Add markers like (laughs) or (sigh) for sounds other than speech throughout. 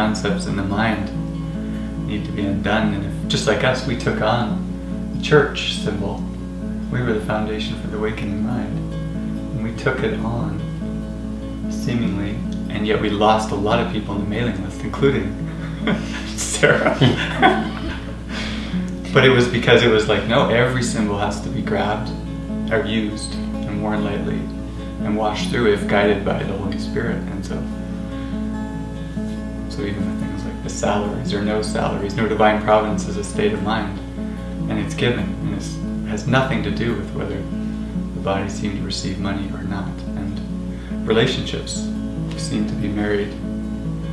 concepts in the mind need to be undone. And if, just like us, we took on the church symbol, we were the foundation for the awakening mind. And we took it on, seemingly, and yet we lost a lot of people on the mailing list, including (laughs) Sarah. (laughs) but it was because it was like, no, every symbol has to be grabbed or used and worn lightly and washed through if guided by the Holy Spirit. And so, even with things like the salaries or no salaries, no divine providence is a state of mind, and it's given, and it has nothing to do with whether the body seem to receive money or not. And relationships seem to be married,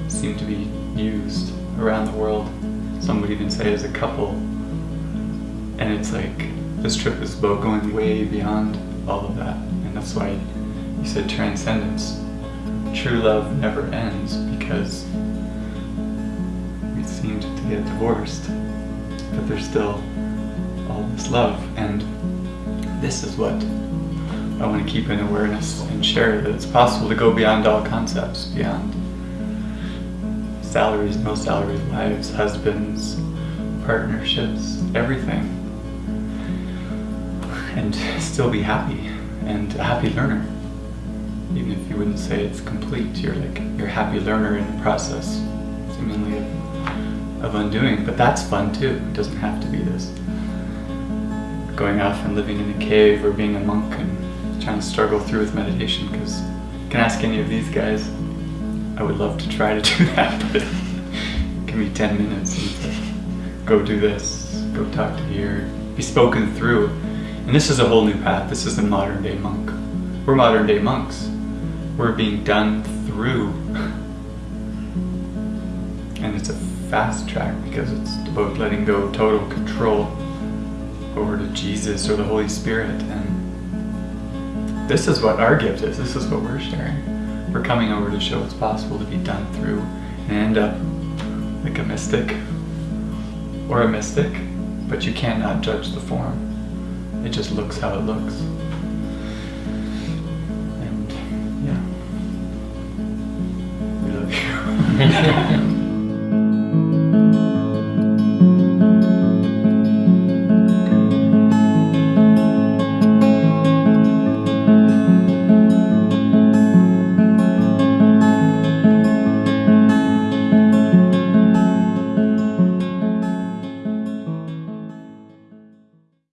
seem to be used around the world. Some would even say as a couple. And it's like this trip is about going way beyond all of that. And that's why you said transcendence. True love never ends because seemed get divorced. But there's still all this love. And this is what I want to keep in awareness and share that it's possible to go beyond all concepts, beyond salaries, no salaries, wives, husbands, partnerships, everything. And still be happy and a happy learner. Even if you wouldn't say it's complete, you're like you're a happy learner in the process, seemingly of, undoing. But that's fun too. It doesn't have to be this going off and living in a cave or being a monk and trying to struggle through with meditation because you can ask any of these guys I would love to try to (laughs) do that, but give me 10 minutes and go do this, go talk to here, be spoken through. And this is a whole new path. This is the modern day monk. We're modern day monks. We're being done through. (laughs) And it's a fast track because it's about letting go total control over to Jesus or the Holy Spirit. And this is what our gift is. This is what we're sharing. We're coming over to show it's possible to be done through and end up like a mystic or a mystic, but you cannot judge the form. It just looks how it looks. And yeah, we love you. (laughs)